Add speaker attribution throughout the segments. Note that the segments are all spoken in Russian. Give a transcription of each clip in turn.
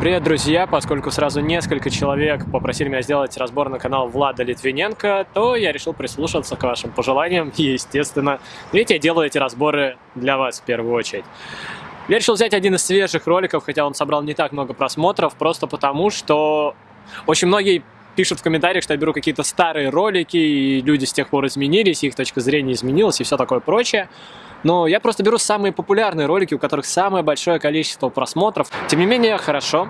Speaker 1: Привет, друзья! Поскольку сразу несколько человек попросили меня сделать разбор на канал Влада Литвиненко, то я решил прислушаться к вашим пожеланиям и, естественно, видите, я делаю эти разборы для вас в первую очередь. Я решил взять один из свежих роликов, хотя он собрал не так много просмотров, просто потому что очень многие пишут в комментариях, что я беру какие-то старые ролики, и люди с тех пор изменились, их точка зрения изменилась и все такое прочее. Но я просто беру самые популярные ролики, у которых самое большое количество просмотров. Тем не менее, хорошо,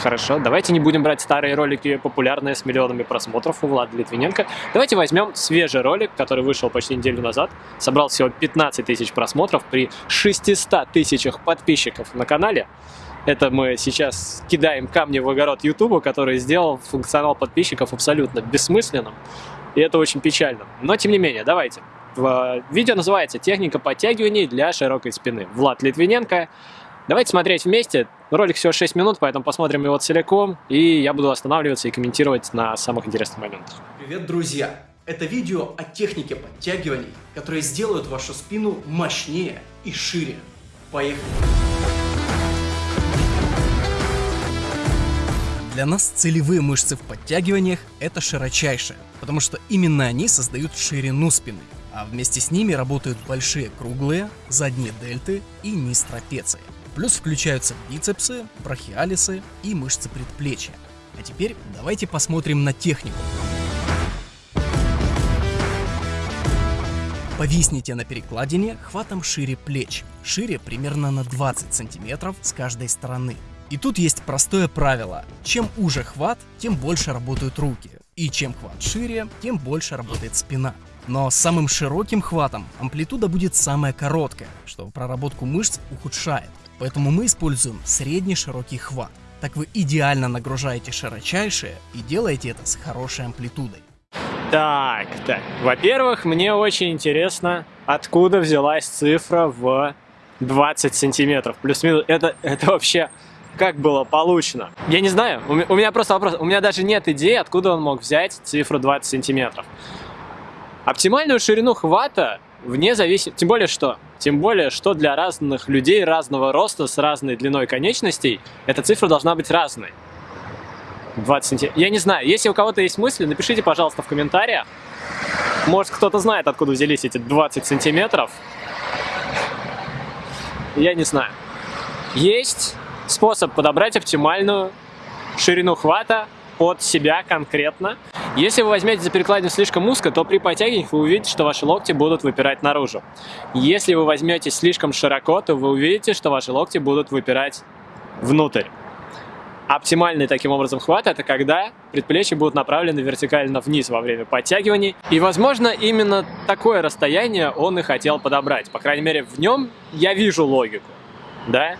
Speaker 1: Хорошо, давайте не будем брать старые ролики, популярные с миллионами просмотров у Влада Литвиненко. Давайте возьмем свежий ролик, который вышел почти неделю назад. Собрал всего 15 тысяч просмотров при 600 тысячах подписчиков на канале. Это мы сейчас кидаем камни в огород Ютуба, который сделал функционал подписчиков абсолютно бессмысленным. И это очень печально. Но тем не менее, давайте. Видео называется «Техника подтягиваний для широкой спины». Влад Литвиненко. Давайте смотреть вместе. Ролик всего 6 минут, поэтому посмотрим его целиком, и я буду останавливаться и комментировать на самых интересных моментах.
Speaker 2: Привет, друзья! Это видео о технике подтягиваний, которые сделают вашу спину мощнее и шире. Поехали!
Speaker 3: Для нас целевые мышцы в подтягиваниях – это широчайшие, потому что именно они создают ширину спины а вместе с ними работают большие круглые, задние дельты и низ трапеции. Плюс включаются бицепсы, брахиалисы и мышцы предплечья. А теперь давайте посмотрим на технику. Повисните на перекладине хватом шире плеч, шире примерно на 20 сантиметров с каждой стороны. И тут есть простое правило. Чем уже хват, тем больше работают руки. И чем хват шире, тем больше работает спина. Но самым широким хватом амплитуда будет самая короткая, что проработку мышц ухудшает. Поэтому мы используем средний широкий хват. Так вы идеально нагружаете широчайшие и делаете это с хорошей амплитудой.
Speaker 1: Так, так. Во-первых, мне очень интересно, откуда взялась цифра в 20 сантиметров. Плюс-минус, это, это вообще как было получено? Я не знаю, у меня просто вопрос, у меня даже нет идеи, откуда он мог взять цифру 20 сантиметров. Оптимальную ширину хвата вне зависит, тем более что, тем более что для разных людей разного роста с разной длиной конечностей эта цифра должна быть разной. 20 сантиметров. Я не знаю, если у кого-то есть мысли, напишите, пожалуйста, в комментариях. Может, кто-то знает, откуда взялись эти 20 сантиметров. Я не знаю. Есть способ подобрать оптимальную ширину хвата под себя конкретно. Если вы возьмете за перекладину слишком узко, то при подтягиваниях вы увидите, что ваши локти будут выпирать наружу. Если вы возьмете слишком широко, то вы увидите, что ваши локти будут выпирать внутрь. Оптимальный таким образом хват – это когда предплечья будут направлены вертикально вниз во время подтягиваний. И, возможно, именно такое расстояние он и хотел подобрать. По крайней мере, в нем я вижу логику. Да?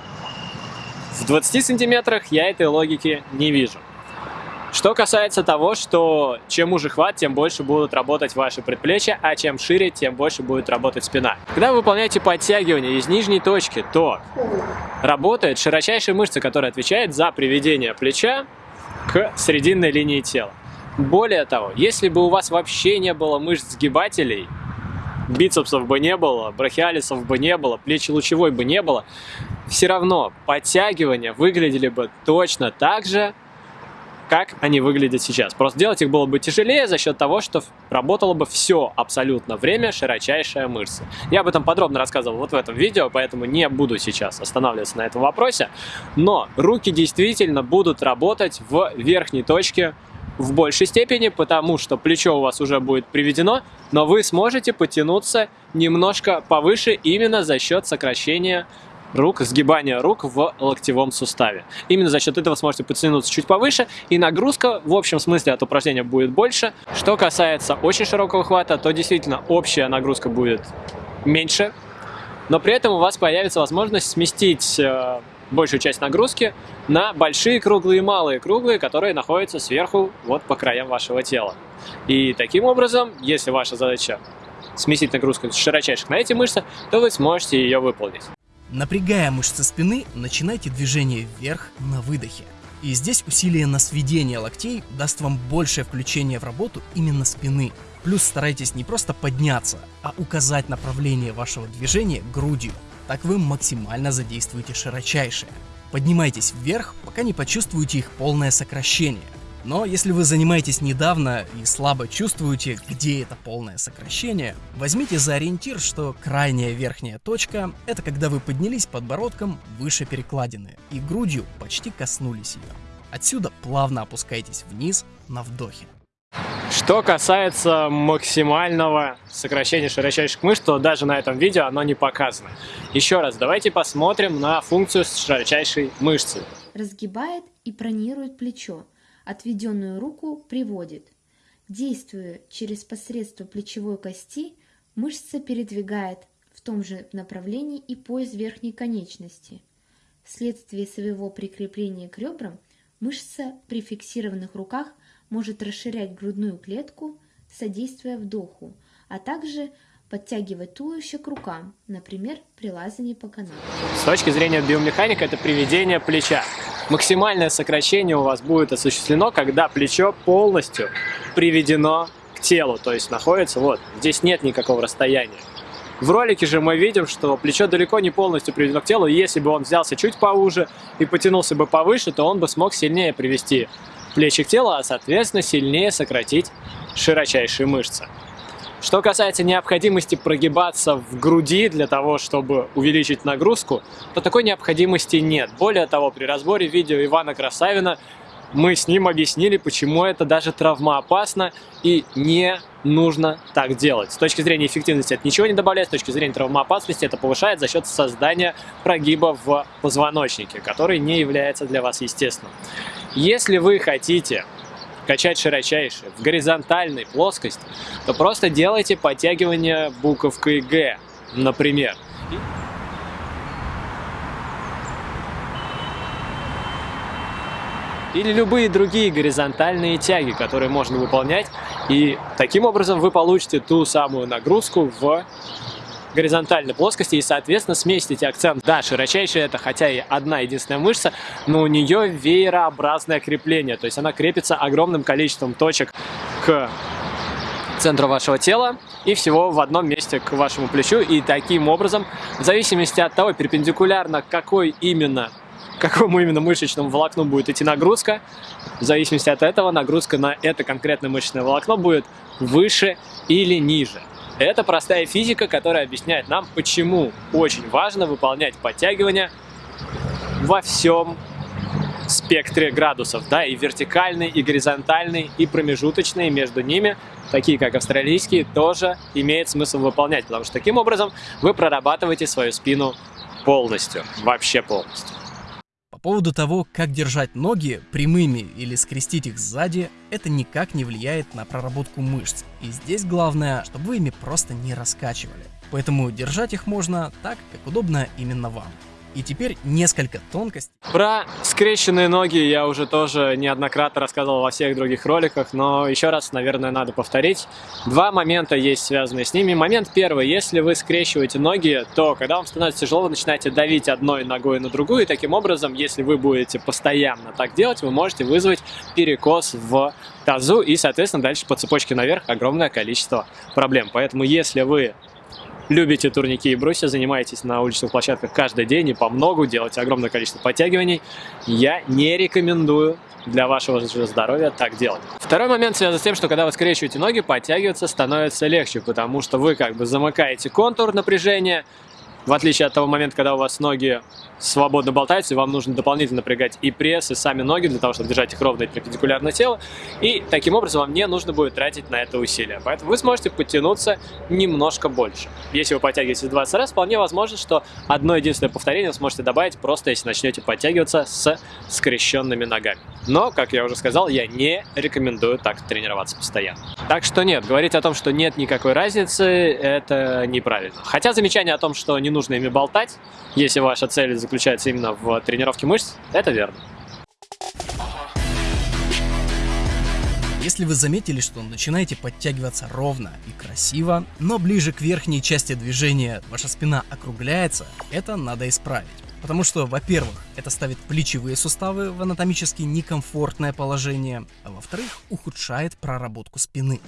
Speaker 1: В 20 сантиметрах я этой логики не вижу. Что касается того, что чем уже хват, тем больше будут работать ваши предплечья, а чем шире, тем больше будет работать спина. Когда вы выполняете подтягивание из нижней точки, то работает широчайшая мышца, которая отвечает за приведение плеча к срединной линии тела. Более того, если бы у вас вообще не было мышц сгибателей, бицепсов бы не было, брахиалисов бы не было, плечи лучевой бы не было, все равно подтягивания выглядели бы точно так же, как они выглядят сейчас. Просто делать их было бы тяжелее за счет того, что работало бы все абсолютно время широчайшая мышца. Я об этом подробно рассказывал вот в этом видео, поэтому не буду сейчас останавливаться на этом вопросе. Но руки действительно будут работать в верхней точке в большей степени, потому что плечо у вас уже будет приведено, но вы сможете потянуться немножко повыше именно за счет сокращения рук, сгибания рук в локтевом суставе. Именно за счет этого сможете потянуться чуть повыше, и нагрузка в общем смысле от упражнения будет больше. Что касается очень широкого хвата, то действительно общая нагрузка будет меньше, но при этом у вас появится возможность сместить э, большую часть нагрузки на большие круглые и малые круглые, которые находятся сверху вот по краям вашего тела. И таким образом, если ваша задача сместить нагрузку с широчайших на эти мышцы, то вы сможете ее выполнить.
Speaker 3: Напрягая мышцы спины, начинайте движение вверх на выдохе. И здесь усилие на сведение локтей даст вам большее включение в работу именно спины. Плюс старайтесь не просто подняться, а указать направление вашего движения грудью. Так вы максимально задействуете широчайшее. Поднимайтесь вверх, пока не почувствуете их полное сокращение. Но если вы занимаетесь недавно и слабо чувствуете, где это полное сокращение, возьмите за ориентир, что крайняя верхняя точка — это когда вы поднялись подбородком выше перекладины и грудью почти коснулись ее. Отсюда плавно опускайтесь вниз на вдохе.
Speaker 1: Что касается максимального сокращения широчайших мышц, то даже на этом видео оно не показано. Еще раз, давайте посмотрим на функцию широчайшей мышцы.
Speaker 4: Разгибает и пронирует плечо, отведенную руку приводит. Действуя через посредство плечевой кости, мышца передвигает в том же направлении и пояс верхней конечности. Вследствие своего прикрепления к ребрам, мышца при фиксированных руках может расширять грудную клетку, содействуя вдоху, а также подтягивать туловище к рукам, например, при лазании по канату.
Speaker 1: С точки зрения биомеханика это приведение плеча. Максимальное сокращение у вас будет осуществлено, когда плечо полностью приведено к телу, то есть находится вот, здесь нет никакого расстояния. В ролике же мы видим, что плечо далеко не полностью приведено к телу, и если бы он взялся чуть поуже и потянулся бы повыше, то он бы смог сильнее привести плечи к телу, а соответственно сильнее сократить широчайшие мышцы. Что касается необходимости прогибаться в груди для того, чтобы увеличить нагрузку, то такой необходимости нет. Более того, при разборе видео Ивана Красавина мы с ним объяснили, почему это даже травмоопасно и не нужно так делать. С точки зрения эффективности это ничего не добавляет, с точки зрения травмоопасности это повышает за счет создания прогиба в позвоночнике, который не является для вас естественным. Если вы хотите качать широчайшие в горизонтальной плоскости, то просто делайте подтягивание буковкой Г, например. Или любые другие горизонтальные тяги, которые можно выполнять. И таким образом вы получите ту самую нагрузку в горизонтальной плоскости и, соответственно, сместите акцент. Да, широчайшая это хотя и одна единственная мышца, но у нее веерообразное крепление, то есть она крепится огромным количеством точек к центру вашего тела и всего в одном месте к вашему плечу. И таким образом, в зависимости от того, перпендикулярно какой именно какому именно мышечному волокну будет идти нагрузка. В зависимости от этого нагрузка на это конкретное мышечное волокно будет выше или ниже. Это простая физика, которая объясняет нам, почему очень важно выполнять подтягивания во всем спектре градусов, да, и вертикальный, и горизонтальный, и промежуточные между ними, такие как австралийские, тоже имеет смысл выполнять, потому что таким образом вы прорабатываете свою спину полностью, вообще полностью
Speaker 3: поводу того, как держать ноги прямыми или скрестить их сзади, это никак не влияет на проработку мышц. И здесь главное, чтобы вы ими просто не раскачивали. Поэтому держать их можно так, как удобно именно вам. И теперь несколько тонкостей.
Speaker 1: Про скрещенные ноги я уже тоже неоднократно рассказывал во всех других роликах, но еще раз, наверное, надо повторить. Два момента есть связанные с ними. Момент первый. Если вы скрещиваете ноги, то когда вам становится тяжело, вы начинаете давить одной ногой на другую, и таким образом, если вы будете постоянно так делать, вы можете вызвать перекос в тазу и, соответственно, дальше по цепочке наверх огромное количество проблем. Поэтому, если вы любите турники и брусья, занимаетесь на уличных площадках каждый день и по многу, делаете огромное количество подтягиваний, я не рекомендую для вашего здоровья так делать. Второй момент связан с тем, что когда вы скрещиваете ноги, подтягиваться становится легче, потому что вы как бы замыкаете контур напряжения, в отличие от того момента, когда у вас ноги свободно болтаются, и вам нужно дополнительно напрягать и пресс, и сами ноги для того, чтобы держать их ровно и перпендикулярно телу. И таким образом вам не нужно будет тратить на это усилия. Поэтому вы сможете подтянуться немножко больше. Если вы подтягиваетесь 20 раз, вполне возможно, что одно единственное повторение вы сможете добавить просто если начнете подтягиваться с скрещенными ногами. Но, как я уже сказал, я не рекомендую так тренироваться постоянно. Так что нет, говорить о том, что нет никакой разницы, это неправильно. Хотя замечание о том, что не нужно ими болтать, если ваша цель заключается именно в тренировке мышц, это верно.
Speaker 3: Если вы заметили, что начинаете подтягиваться ровно и красиво, но ближе к верхней части движения ваша спина округляется, это надо исправить. Потому что, во-первых, это ставит плечевые суставы в анатомически некомфортное положение, а во-вторых, ухудшает проработку спины.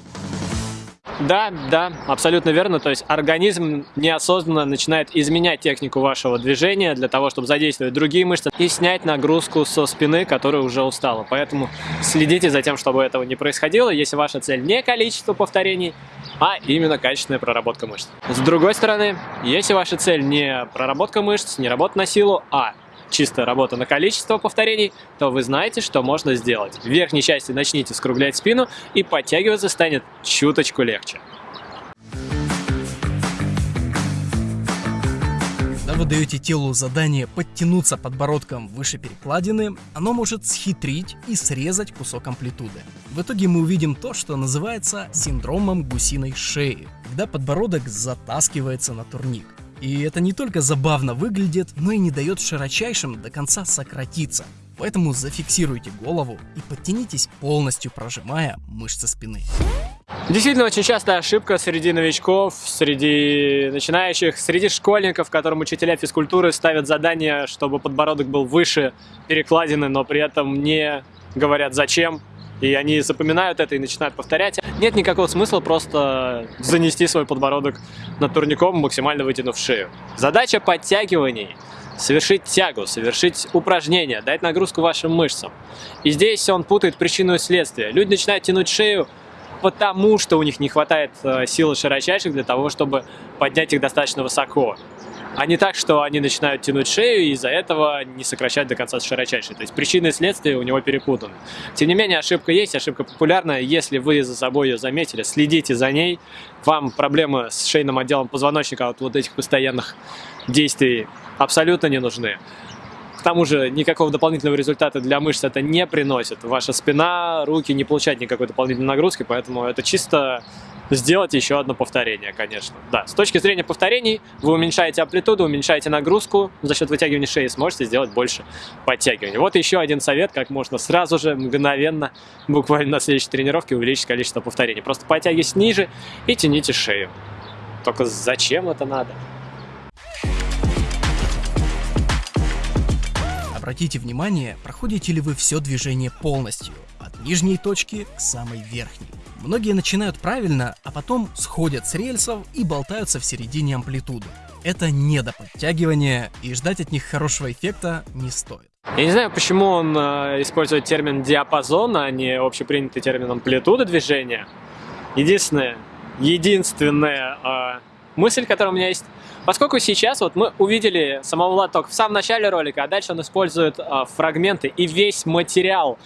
Speaker 1: Да, да, абсолютно верно. То есть организм неосознанно начинает изменять технику вашего движения для того, чтобы задействовать другие мышцы и снять нагрузку со спины, которая уже устала. Поэтому следите за тем, чтобы этого не происходило, если ваша цель не количество повторений, а именно качественная проработка мышц. С другой стороны, если ваша цель не проработка мышц, не работа на силу, а чисто работа на количество повторений, то вы знаете, что можно сделать. В верхней части начните скруглять спину и подтягиваться станет чуточку легче.
Speaker 3: Когда вы даете телу задание подтянуться подбородком выше перекладины, оно может схитрить и срезать кусок амплитуды. В итоге мы увидим то, что называется синдромом гусиной шеи, когда подбородок затаскивается на турник. И это не только забавно выглядит, но и не дает широчайшим до конца сократиться. Поэтому зафиксируйте голову и подтянитесь полностью, прожимая мышцы спины.
Speaker 1: Действительно, очень частая ошибка среди новичков, среди начинающих, среди школьников, которым учителя физкультуры ставят задание, чтобы подбородок был выше перекладины, но при этом не говорят зачем, и они запоминают это и начинают повторять. Нет никакого смысла просто занести свой подбородок над турником, максимально вытянув шею. Задача подтягиваний совершить тягу, совершить упражнение, дать нагрузку вашим мышцам. И здесь он путает причину и следствие. Люди начинают тянуть шею, потому что у них не хватает э, силы широчайших для того, чтобы поднять их достаточно высоко а не так, что они начинают тянуть шею и из-за этого не сокращать до конца широчайшей. То есть причины и следствия у него перепутаны. Тем не менее, ошибка есть, ошибка популярная. Если вы за собой ее заметили, следите за ней. Вам проблемы с шейным отделом позвоночника от вот этих постоянных действий абсолютно не нужны. К тому же никакого дополнительного результата для мышц это не приносит. Ваша спина, руки не получают никакой дополнительной нагрузки, поэтому это чисто сделать еще одно повторение, конечно. Да, с точки зрения повторений вы уменьшаете амплитуду, уменьшаете нагрузку, за счет вытягивания шеи сможете сделать больше подтягиваний. Вот еще один совет, как можно сразу же, мгновенно, буквально на следующей тренировке увеличить количество повторений. Просто подтягивайтесь ниже и тяните шею. Только зачем это надо?
Speaker 3: Обратите внимание, проходите ли вы все движение полностью, от нижней точки к самой верхней. Многие начинают правильно, а потом сходят с рельсов и болтаются в середине амплитуды. Это не до подтягивания, и ждать от них хорошего эффекта не стоит.
Speaker 1: Я не знаю, почему он э, использует термин диапазон, а не общепринятый термин амплитуда движения. Единственное, единственная э, мысль, которая у меня есть, поскольку сейчас вот мы увидели самого только в самом начале ролика, а дальше он использует э, фрагменты и весь материал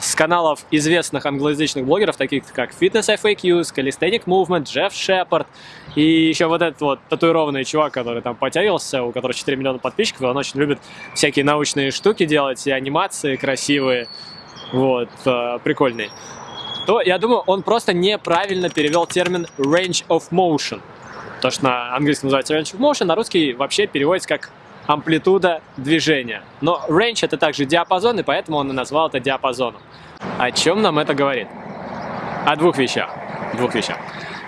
Speaker 1: с каналов известных англоязычных блогеров, таких как Fitness FAQ, Calisthenic Movement, Джефф Шепард и еще вот этот вот татуированный чувак, который там потягивался, у которого 4 миллиона подписчиков, он очень любит всякие научные штуки делать и анимации красивые, вот, э, прикольные. То, я думаю, он просто неправильно перевел термин range of motion. То, что на английском называется range of motion, на русский вообще переводится как амплитуда движения. Но range это также диапазон, и поэтому он и назвал это диапазоном. О чем нам это говорит? О двух вещах. Двух вещах.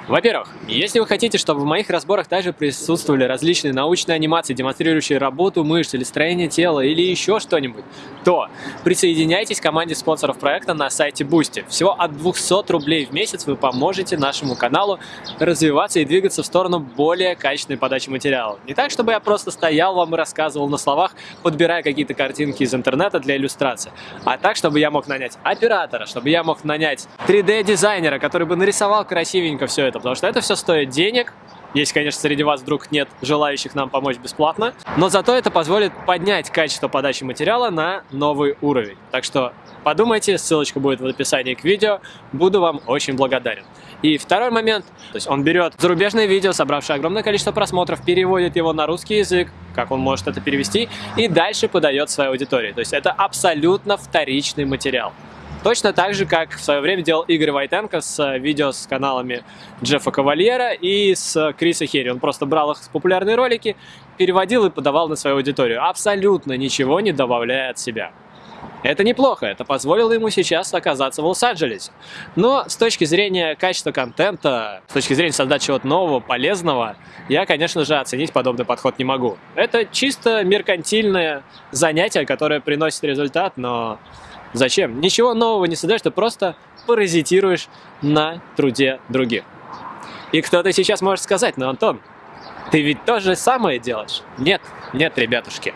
Speaker 1: Во-первых, если вы хотите, чтобы в моих разборах также присутствовали различные научные анимации, демонстрирующие работу мышц или строение тела или еще что-нибудь, то присоединяйтесь к команде спонсоров проекта на сайте Boosty. Всего от 200 рублей в месяц вы поможете нашему каналу развиваться и двигаться в сторону более качественной подачи материала. Не так, чтобы я просто стоял вам и рассказывал на словах, подбирая какие-то картинки из интернета для иллюстрации, а так, чтобы я мог нанять оператора, чтобы я мог нанять 3D-дизайнера, который бы нарисовал красивенько все это, это, потому что это все стоит денег, если, конечно, среди вас вдруг нет желающих нам помочь бесплатно. Но зато это позволит поднять качество подачи материала на новый уровень. Так что подумайте, ссылочка будет в описании к видео. Буду вам очень благодарен. И второй момент, то есть он берет зарубежное видео, собравшее огромное количество просмотров, переводит его на русский язык, как он может это перевести, и дальше подает своей аудитории. То есть это абсолютно вторичный материал. Точно так же, как в свое время делал Игорь Войтенко с э, видео с каналами Джеффа Кавальера и с Криса Херри. Он просто брал их популярные ролики, переводил и подавал на свою аудиторию, абсолютно ничего не добавляя от себя. Это неплохо, это позволило ему сейчас оказаться в Лос-Анджелесе. Но с точки зрения качества контента, с точки зрения создать чего-то нового, полезного, я, конечно же, оценить подобный подход не могу. Это чисто меркантильное занятие, которое приносит результат, но Зачем? Ничего нового не создаешь, ты просто паразитируешь на труде других. И кто-то сейчас может сказать, ну, Антон, ты ведь то же самое делаешь? Нет, нет, ребятушки.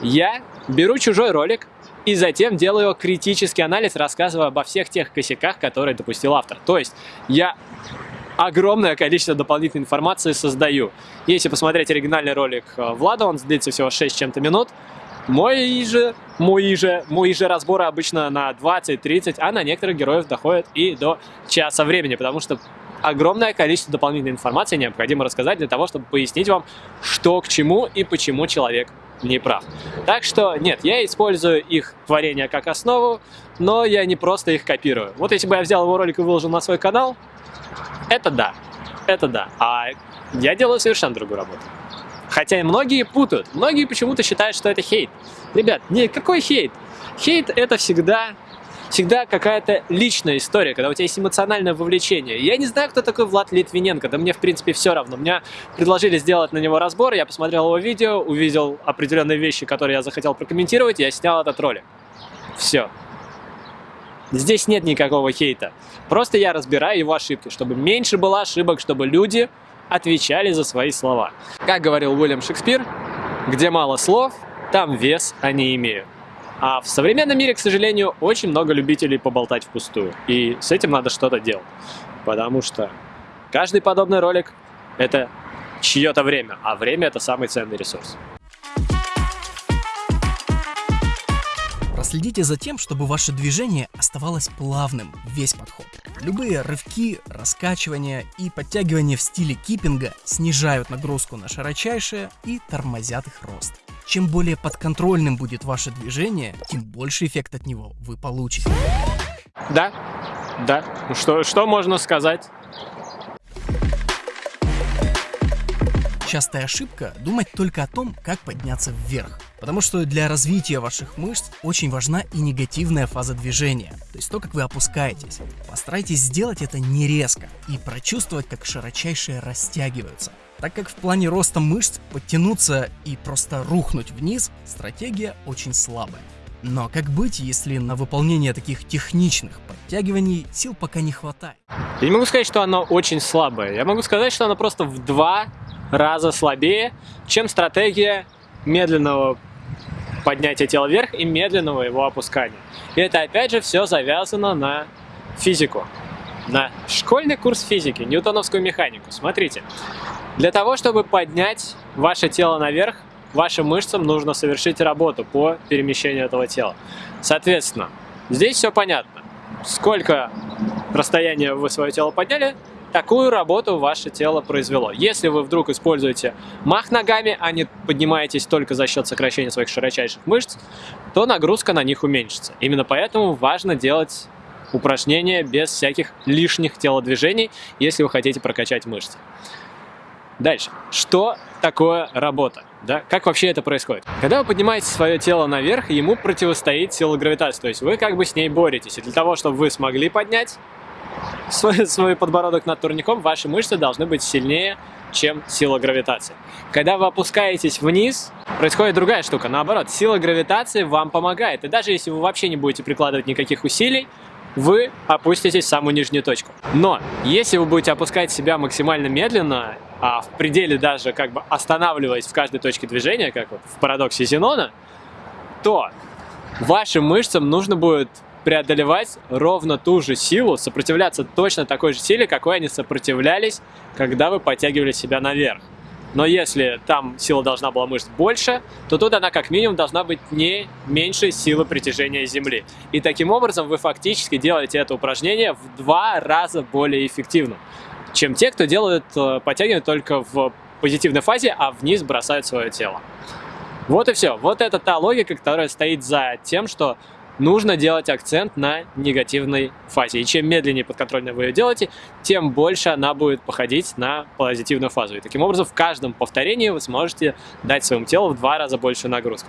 Speaker 1: Я беру чужой ролик, и затем делаю критический анализ, рассказывая обо всех тех косяках, которые допустил автор. То есть я огромное количество дополнительной информации создаю. Если посмотреть оригинальный ролик э, Влада, он длится всего 6 чем-то минут, мой же, мои же, мои же разборы обычно на 20-30, а на некоторых героев доходят и до часа времени, потому что огромное количество дополнительной информации необходимо рассказать для того, чтобы пояснить вам, что к чему и почему человек не прав. Так что нет, я использую их творение как основу, но я не просто их копирую. Вот если бы я взял его ролик и выложил на свой канал, это да, это да. А я делаю совершенно другую работу. Хотя и многие путают. Многие почему-то считают, что это хейт. Ребят, не какой хейт? Хейт это всегда всегда какая-то личная история, когда у тебя есть эмоциональное вовлечение. Я не знаю, кто такой Влад Литвиненко, да мне, в принципе, все равно. Мне предложили сделать на него разбор, я посмотрел его видео, увидел определенные вещи, которые я захотел прокомментировать, я снял этот ролик. Все. Здесь нет никакого хейта. Просто я разбираю его ошибки, чтобы меньше было ошибок, чтобы люди отвечали за свои слова. Как говорил Уильям Шекспир, где мало слов, там вес они имеют. А в современном мире, к сожалению, очень много любителей поболтать впустую. И с этим надо что-то делать. Потому что каждый подобный ролик – это чье-то время, а время – это самый ценный ресурс.
Speaker 3: Проследите за тем, чтобы ваше движение оставалось плавным, весь подход. Любые рывки, раскачивания и подтягивания в стиле киппинга снижают нагрузку на широчайшее и тормозят их рост. Чем более подконтрольным будет ваше движение, тем больше эффект от него вы получите.
Speaker 1: Да, да. Что, что можно сказать?
Speaker 3: Частая ошибка – думать только о том, как подняться вверх. Потому что для развития ваших мышц очень важна и негативная фаза движения, то есть то, как вы опускаетесь. Постарайтесь сделать это не резко и прочувствовать, как широчайшие растягиваются. Так как в плане роста мышц подтянуться и просто рухнуть вниз, стратегия очень слабая. Но как быть, если на выполнение таких техничных подтягиваний сил пока не хватает?
Speaker 1: Я не могу сказать, что оно очень слабое. Я могу сказать, что оно просто в два раза слабее, чем стратегия медленного поднятия тела вверх и медленного его опускания. И это опять же все завязано на физику, на школьный курс физики, ньютоновскую механику. Смотрите, для того, чтобы поднять ваше тело наверх, вашим мышцам нужно совершить работу по перемещению этого тела. Соответственно, здесь все понятно. Сколько расстояния вы свое тело подняли, такую работу ваше тело произвело. Если вы вдруг используете мах ногами, а не поднимаетесь только за счет сокращения своих широчайших мышц, то нагрузка на них уменьшится. Именно поэтому важно делать упражнения без всяких лишних телодвижений, если вы хотите прокачать мышцы. Дальше. Что такое работа? Да? Как вообще это происходит? Когда вы поднимаете свое тело наверх, ему противостоит сила гравитации. То есть вы как бы с ней боретесь. И для того, чтобы вы смогли поднять свой, свой подбородок над турником, ваши мышцы должны быть сильнее, чем сила гравитации. Когда вы опускаетесь вниз, происходит другая штука. Наоборот, сила гравитации вам помогает. И даже если вы вообще не будете прикладывать никаких усилий, вы опуститесь в самую нижнюю точку. Но если вы будете опускать себя максимально медленно, а в пределе даже как бы останавливаясь в каждой точке движения, как вот в парадоксе Зенона, то вашим мышцам нужно будет преодолевать ровно ту же силу, сопротивляться точно такой же силе, какой они сопротивлялись, когда вы подтягивали себя наверх. Но если там сила должна была мышц больше, то тут она как минимум должна быть не меньше силы притяжения Земли. И таким образом вы фактически делаете это упражнение в два раза более эффективно, чем те, кто делают э, подтягивание только в позитивной фазе, а вниз бросают свое тело. Вот и все. Вот это та логика, которая стоит за тем, что нужно делать акцент на негативной фазе. И чем медленнее подконтрольно вы ее делаете, тем больше она будет походить на позитивную фазу. И таким образом в каждом повторении вы сможете дать своему телу в два раза больше нагрузку.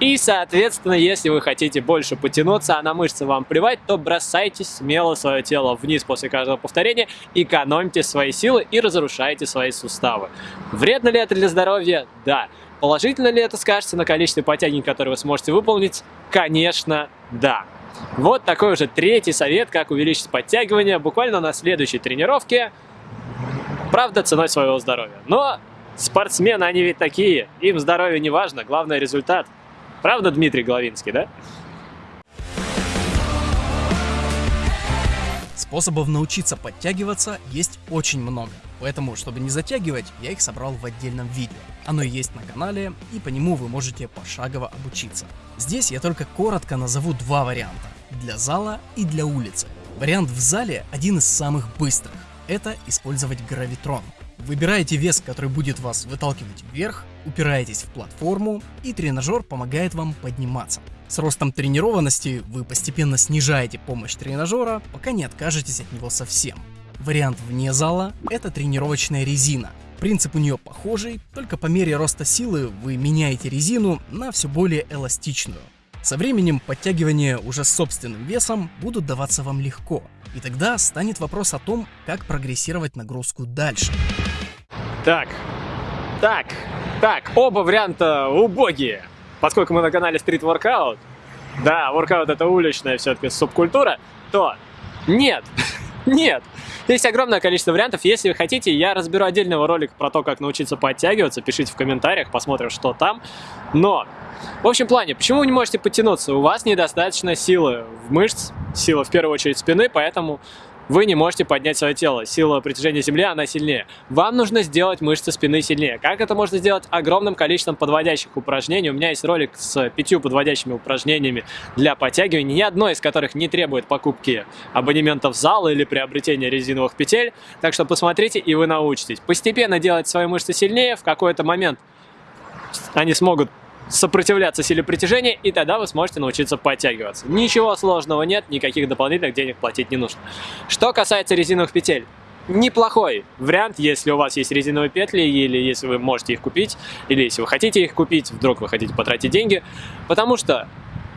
Speaker 1: И, соответственно, если вы хотите больше потянуться, а на мышцы вам плевать, то бросайте смело свое тело вниз после каждого повторения, экономьте свои силы и разрушайте свои суставы. Вредно ли это для здоровья? Да. Положительно ли это скажется на количестве подтягиваний, которые вы сможете выполнить? Конечно, да. Вот такой уже третий совет, как увеличить подтягивание буквально на следующей тренировке. правда, ценой своего здоровья. Но спортсмены, они ведь такие, им здоровье не важно, главное результат. Правда, Дмитрий Головинский, да?
Speaker 3: Способов научиться подтягиваться есть очень много, поэтому, чтобы не затягивать, я их собрал в отдельном видео. Оно есть на канале, и по нему вы можете пошагово обучиться. Здесь я только коротко назову два варианта, для зала и для улицы. Вариант в зале один из самых быстрых, это использовать гравитрон. Выбираете вес, который будет вас выталкивать вверх, упираетесь в платформу, и тренажер помогает вам подниматься. С ростом тренированности вы постепенно снижаете помощь тренажера, пока не откажетесь от него совсем. Вариант вне зала – это тренировочная резина. Принцип у нее похожий, только по мере роста силы вы меняете резину на все более эластичную. Со временем подтягивания уже с собственным весом будут даваться вам легко, и тогда станет вопрос о том, как прогрессировать нагрузку дальше.
Speaker 1: Так, так, так, оба варианта убогие поскольку мы на канале Street Workout, да, воркаут это уличная все-таки субкультура, то нет, нет. Есть огромное количество вариантов. Если вы хотите, я разберу отдельного ролика про то, как научиться подтягиваться. Пишите в комментариях, посмотрим, что там. Но, в общем плане, почему вы не можете подтянуться? У вас недостаточно силы в мышц, сила в первую очередь спины, поэтому вы не можете поднять свое тело. Сила притяжения Земли, она сильнее. Вам нужно сделать мышцы спины сильнее. Как это можно сделать? Огромным количеством подводящих упражнений. У меня есть ролик с пятью подводящими упражнениями для подтягивания, ни одно из которых не требует покупки абонемента в зал или приобретения резиновых петель. Так что посмотрите, и вы научитесь. Постепенно делать свои мышцы сильнее, в какой-то момент они смогут сопротивляться силе притяжения, и тогда вы сможете научиться подтягиваться. Ничего сложного нет, никаких дополнительных денег платить не нужно. Что касается резиновых петель, неплохой вариант, если у вас есть резиновые петли, или если вы можете их купить, или если вы хотите их купить, вдруг вы хотите потратить деньги, потому что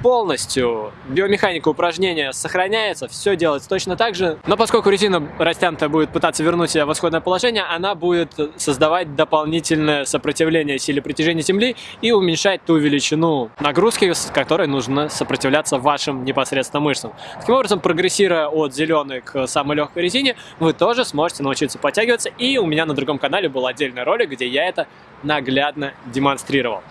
Speaker 1: полностью биомеханика упражнения сохраняется, все делается точно так же, но поскольку резина растянутая будет пытаться вернуть себя в исходное положение, она будет создавать дополнительное сопротивление силе притяжения Земли и уменьшать ту величину нагрузки, с которой нужно сопротивляться вашим непосредственно мышцам. Таким образом, прогрессируя от зеленой к самой легкой резине, вы тоже сможете научиться подтягиваться, и у меня на другом канале был отдельный ролик, где я это наглядно демонстрировал.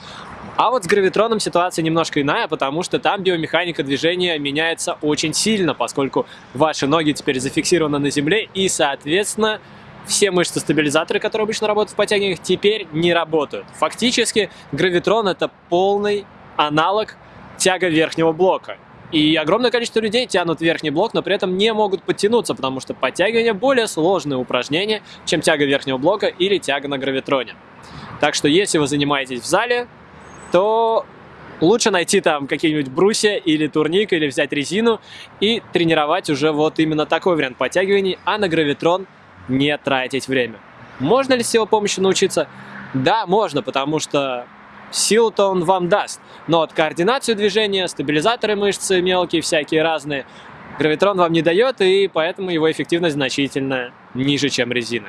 Speaker 1: А вот с гравитроном ситуация немножко иная, потому что там биомеханика движения меняется очень сильно, поскольку ваши ноги теперь зафиксированы на земле и, соответственно, все мышцы-стабилизаторы, которые обычно работают в подтягиваниях, теперь не работают. Фактически гравитрон это полный аналог тяга верхнего блока. И огромное количество людей тянут верхний блок, но при этом не могут подтянуться, потому что подтягивание более сложное упражнение, чем тяга верхнего блока или тяга на гравитроне. Так что если вы занимаетесь в зале, то лучше найти там какие-нибудь брусья или турник, или взять резину и тренировать уже вот именно такой вариант подтягиваний, а на гравитрон не тратить время. Можно ли с его помощью научиться? Да, можно, потому что силу-то он вам даст. Но от координацию движения, стабилизаторы мышцы мелкие, всякие разные, гравитрон вам не дает, и поэтому его эффективность значительно ниже, чем резина.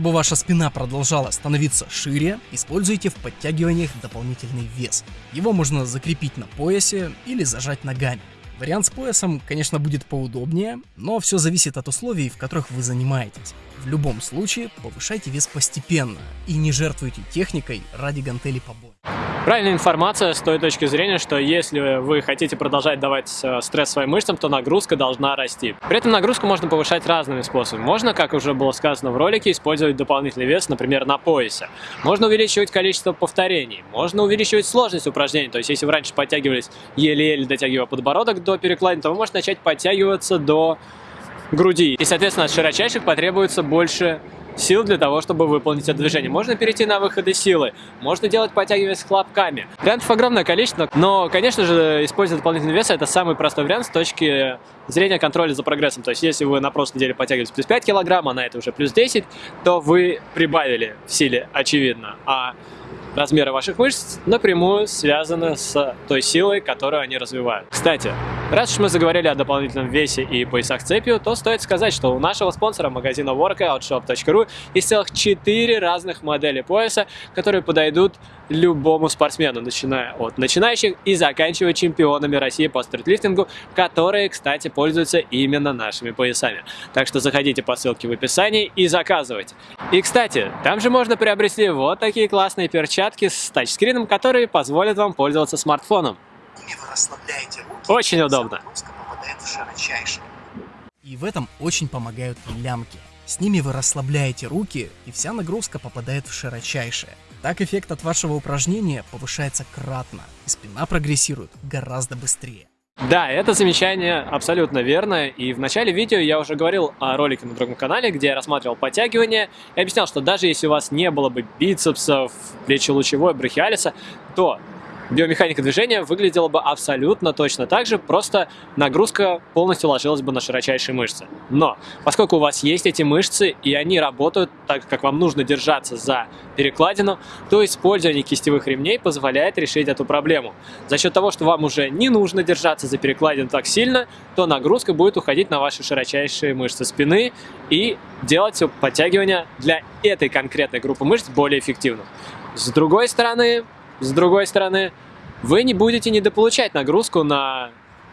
Speaker 3: Чтобы ваша спина продолжала становиться шире, используйте в подтягиваниях дополнительный вес. Его можно закрепить на поясе или зажать ногами. Вариант с поясом, конечно, будет поудобнее, но все зависит от условий, в которых вы занимаетесь. В любом случае, повышайте вес постепенно и не жертвуйте техникой ради гантелей побольше.
Speaker 1: Правильная информация с той точки зрения, что если вы хотите продолжать давать э, стресс своим мышцам, то нагрузка должна расти. При этом нагрузку можно повышать разными способами. Можно, как уже было сказано в ролике, использовать дополнительный вес, например, на поясе. Можно увеличивать количество повторений. Можно увеличивать сложность упражнений. То есть, если вы раньше подтягивались еле-еле дотягивая подбородок до перекладины, то вы можете начать подтягиваться до груди. И, соответственно, от широчайших потребуется больше сил для того, чтобы выполнить это движение. Можно перейти на выходы силы, можно делать подтягивания с хлопками. Вариантов огромное количество, но, конечно же, использовать дополнительный вес – это самый простой вариант с точки зрения контроля за прогрессом. То есть, если вы на прошлой неделе подтягивались плюс 5 килограмм, а на это уже плюс 10, то вы прибавили в силе, очевидно. А размеры ваших мышц напрямую связаны с той силой, которую они развивают. Кстати, Раз уж мы заговорили о дополнительном весе и поясах цепью, то стоит сказать, что у нашего спонсора магазина workoutshop.ru есть целых 4 разных модели пояса, которые подойдут любому спортсмену, начиная от начинающих и заканчивая чемпионами России по стритлифтингу, которые, кстати, пользуются именно нашими поясами. Так что заходите по ссылке в описании и заказывайте. И, кстати, там же можно приобрести вот такие классные перчатки с тачскрином, которые позволят вам пользоваться смартфоном. вы расслабляете руки, Очень удобно.
Speaker 3: И в этом очень помогают лямки. С ними вы расслабляете руки, и вся нагрузка попадает в широчайшее. Так эффект от вашего упражнения повышается кратно, и спина прогрессирует гораздо быстрее.
Speaker 1: Да, это замечание абсолютно верно, и в начале видео я уже говорил о ролике на другом канале, где я рассматривал подтягивания, и объяснял, что даже если у вас не было бы бицепсов, плечелучевой, брахиалиса, то биомеханика движения выглядела бы абсолютно точно так же, просто нагрузка полностью ложилась бы на широчайшие мышцы. Но, поскольку у вас есть эти мышцы, и они работают так, как вам нужно держаться за перекладину, то использование кистевых ремней позволяет решить эту проблему. За счет того, что вам уже не нужно держаться за перекладину так сильно, то нагрузка будет уходить на ваши широчайшие мышцы спины и делать подтягивания для этой конкретной группы мышц более эффективным. С другой стороны, с другой стороны, вы не будете недополучать нагрузку на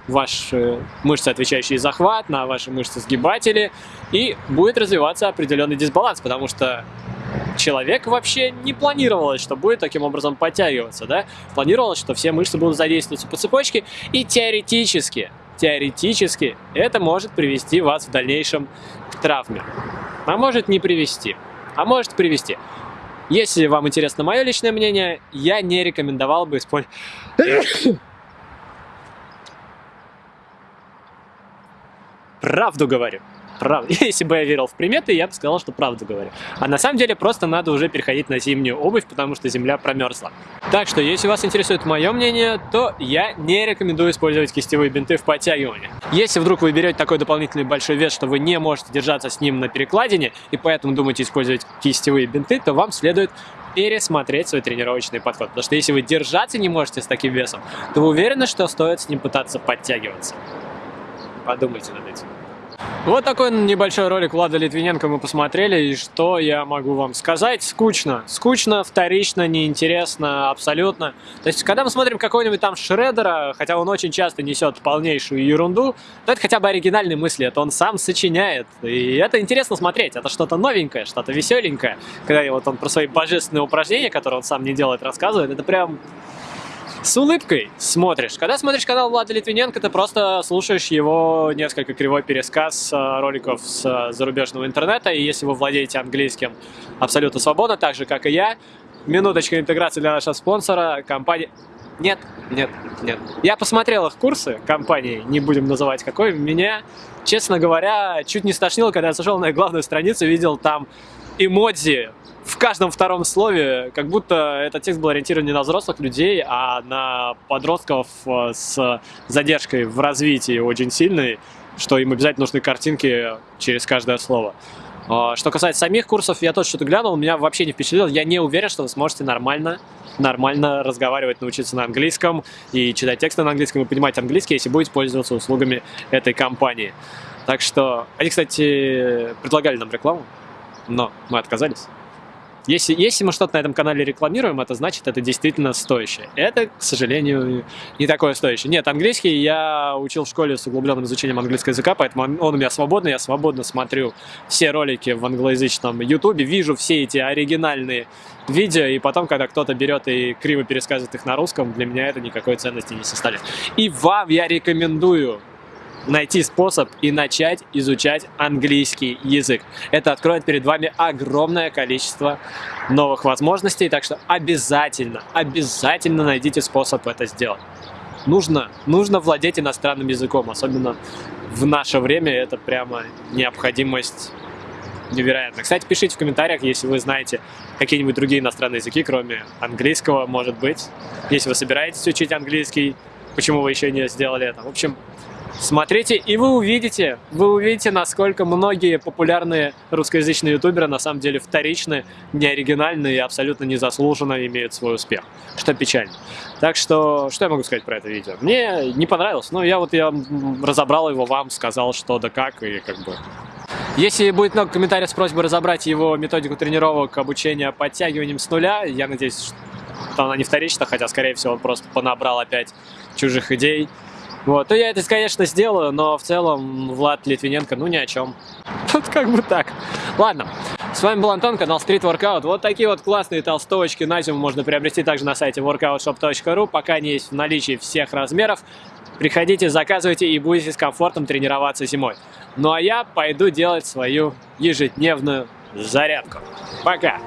Speaker 1: ваши мышцы, отвечающие за захват, на ваши мышцы сгибатели, и будет развиваться определенный дисбаланс, потому что человек вообще не планировалось, что будет таким образом подтягиваться, да? Планировалось, что все мышцы будут задействоваться по цепочке, и теоретически, теоретически это может привести вас в дальнейшем к травме. А может не привести, а может привести. Если вам интересно мое личное мнение, я не рекомендовал бы использовать... Правду говорю правда. Если бы я верил в приметы, я бы сказал, что правду говорю. А на самом деле просто надо уже переходить на зимнюю обувь, потому что земля промерзла. Так что, если вас интересует мое мнение, то я не рекомендую использовать кистевые бинты в подтягивании. Если вдруг вы берете такой дополнительный большой вес, что вы не можете держаться с ним на перекладине, и поэтому думаете использовать кистевые бинты, то вам следует пересмотреть свой тренировочный подход. Потому что если вы держаться не можете с таким весом, то вы уверены, что стоит с ним пытаться подтягиваться. Подумайте над этим. Вот такой небольшой ролик Влада Литвиненко мы посмотрели, и что я могу вам сказать? Скучно. Скучно, вторично, неинтересно, абсолютно. То есть, когда мы смотрим какого-нибудь там Шредера, хотя он очень часто несет полнейшую ерунду, то это хотя бы оригинальные мысли, это он сам сочиняет. И это интересно смотреть, это что-то новенькое, что-то веселенькое. Когда вот он про свои божественные упражнения, которые он сам не делает, рассказывает, это прям с улыбкой смотришь. Когда смотришь канал Влада Литвиненко, ты просто слушаешь его несколько кривой пересказ э, роликов с э, зарубежного интернета, и если вы владеете английским абсолютно свободно, так же, как и я, минуточка интеграции для нашего спонсора, компания... Нет, нет, нет. Я посмотрел их курсы компании, не будем называть какой, меня, честно говоря, чуть не стошнило, когда я зашел на их главную страницу, видел там эмодзи в каждом втором слове, как будто этот текст был ориентирован не на взрослых людей, а на подростков э, с задержкой в развитии очень сильной, что им обязательно нужны картинки через каждое слово. А, что касается самих курсов, я тоже что-то глянул, меня вообще не впечатлило. Я не уверен, что вы сможете нормально, нормально разговаривать, научиться на английском и читать тексты на английском и понимать английский, если будете пользоваться услугами этой компании. Так что, они, кстати, предлагали нам рекламу, но мы отказались. Если, если мы что-то на этом канале рекламируем, это значит, это действительно стоящее. Это, к сожалению, не такое стоящее. Нет, английский я учил в школе с углубленным изучением английского языка, поэтому он у меня свободный, я свободно смотрю все ролики в англоязычном ютубе, вижу все эти оригинальные видео, и потом, когда кто-то берет и криво пересказывает их на русском, для меня это никакой ценности не составляет. И вам я рекомендую найти способ и начать изучать английский язык. Это откроет перед вами огромное количество новых возможностей, так что обязательно, обязательно найдите способ это сделать. Нужно, нужно владеть иностранным языком, особенно в наше время это прямо необходимость невероятно. Кстати, пишите в комментариях, если вы знаете какие-нибудь другие иностранные языки, кроме английского, может быть. Если вы собираетесь учить английский, почему вы еще не сделали это. В общем, Смотрите, и вы увидите, вы увидите, насколько многие популярные русскоязычные ютуберы на самом деле вторичны, неоригинальны и абсолютно незаслуженно имеют свой успех, что печально. Так что, что я могу сказать про это видео? Мне не понравилось, но я вот я разобрал его вам, сказал что да как, и как бы... Если будет много комментариев с просьбой разобрать его методику тренировок обучения подтягиванием с нуля, я надеюсь, что она не вторична, хотя, скорее всего, он просто понабрал опять чужих идей, вот, то я это, конечно, сделаю, но в целом Влад Литвиненко, ну ни о чем. Тут как бы так. Ладно, с вами был Антон, канал Street Workout. Вот такие вот классные толстовочки на зиму можно приобрести также на сайте workoutshop.ru. Пока они есть в наличии всех размеров. Приходите, заказывайте и будете с комфортом тренироваться зимой. Ну а я пойду делать свою ежедневную зарядку. Пока!